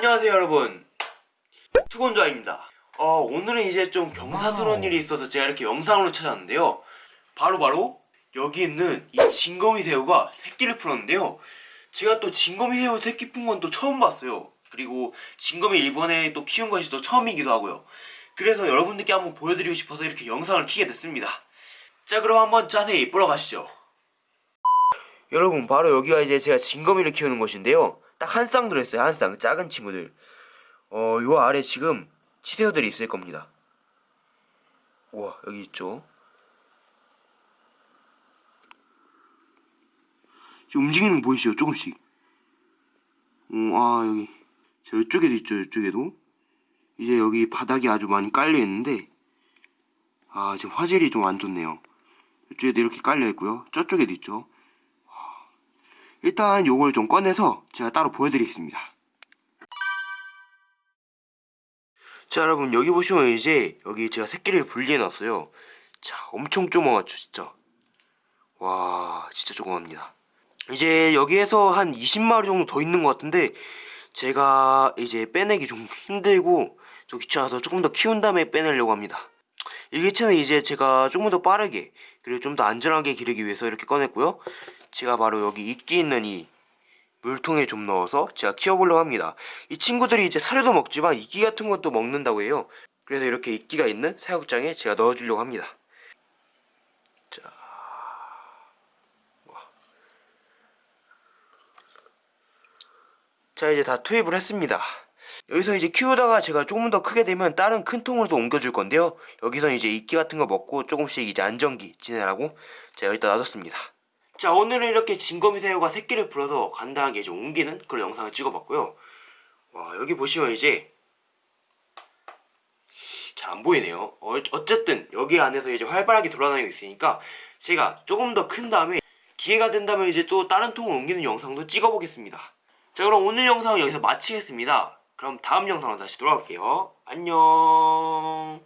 안녕하세요 여러분. 투곤좌입니다. 어, 오늘은 이제 좀 경사스러운 일이 있어서 제가 이렇게 영상으로 찾아왔는데요. 바로바로 여기 있는 이 진거미 새우가 새끼를 풀었는데요. 제가 또 진거미 새우 새끼 푼 건 또 처음 봤어요. 그리고 진거미 이번에 또 키운 것이 또 처음이기도 하고요. 그래서 여러분들께 한번 보여드리고 싶어서 이렇게 영상을 키게 됐습니다. 자 그럼 한번 자세히 보러 가시죠. 여러분 바로 여기가 이제 제가 진거미를 키우는 곳인데요 딱 한 쌍 들어있어요. 한 쌍. 작은 친구들. 어 요 아래 지금 치새우들이 있을 겁니다. 우와 여기 있죠? 지금 움직이는 거 보이시죠? 조금씩. 어, 아 여기. 저 이쪽에도 있죠 이쪽에도. 이제 여기 바닥이 아주 많이 깔려 있는데 아 지금 화질이 좀 안 좋네요. 이쪽에도 이렇게 깔려 있고요. 저쪽에도 있죠 일단 요걸 좀 꺼내서 제가 따로 보여드리겠습니다. 자 여러분 여기 보시면 이제 여기 제가 새끼를 분리해 놨어요. 자 엄청 조그맣죠 진짜. 와 진짜 조그맣니다. 이제 여기에서 한 20마리 정도 더 있는 것 같은데 제가 이제 빼내기 좀 힘들고 좀 귀찮아서 조금 더 키운 다음에 빼내려고 합니다. 이 개체는 이제 제가 조금 더 빠르게 그리고 좀 더 안전하게 기르기 위해서 이렇게 꺼냈고요 제가 바로 여기 이끼 있는 이 물통에 좀 넣어서 제가 키워보려고 합니다. 이 친구들이 이제 사료도 먹지만 이끼 같은 것도 먹는다고 해요. 그래서 이렇게 이끼가 있는 사육장에 제가 넣어주려고 합니다. 자, 와. 자 이제 다 투입을 했습니다. 여기서 이제 키우다가 제가 조금 더 크게 되면 다른 큰 통으로도 옮겨줄 건데요. 여기서 이제 이끼 같은 거 먹고 조금씩 이제 안정기 지내라고 제가 여기다 놔뒀습니다. 자 오늘은 이렇게 진거미 새우가 새끼를 풀어서 간단하게 좀 옮기는 그런 영상을 찍어봤고요. 와 여기 보시면 이제 잘 안 보이네요. 어, 어쨌든 여기 안에서 이제 활발하게 돌아다니고 있으니까 제가 조금 더 큰 다음에 기회가 된다면 이제 또 다른 통을 옮기는 영상도 찍어보겠습니다. 자 그럼 오늘 영상은 여기서 마치겠습니다. 그럼 다음 영상으로 다시 돌아올게요. 안녕